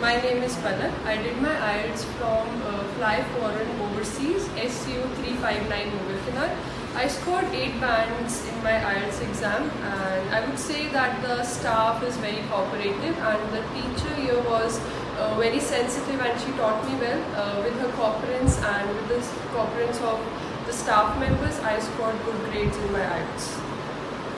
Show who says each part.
Speaker 1: My name is Palak. I did my IELTS from uh, Fly Foreign Overseas SU 359 Mobile Mughal I scored 8 bands in my IELTS exam and I would say that the staff is very cooperative and the teacher here was uh, very sensitive and she taught me well uh, with her cooperance and with the cooperance of the staff members I scored good grades in my IELTS.